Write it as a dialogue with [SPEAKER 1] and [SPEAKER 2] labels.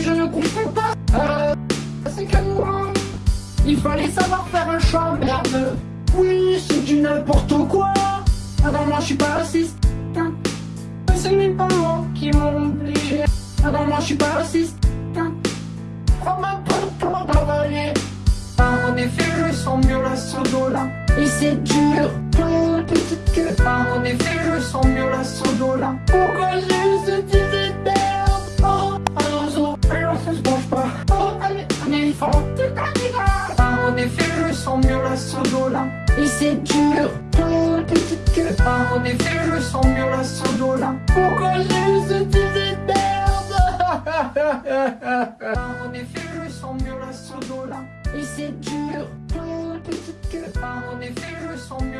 [SPEAKER 1] je ne comprends pas. Euh, c'est que moi. Il fallait savoir faire un choix, merde. Oui, c'est du n'importe quoi. Non, moi je suis pas raciste. Hein. C'est mes parents qui m'ont obligé. Non, moi je suis pas raciste. Hein. Prends ma porte pour travailler. En effet, je sens mieux la sodo là. Et c'est dur. En effet, je sens mieux la sodo là. Et c'est dur. Oh, petite queue. En effet, je sens mieux la sodo là. Pourquoi j'ai eu cette idée de merde En effet, je sens mieux la sodo là. Et c'est dur. Oh, petite queue. En effet, je sens mieux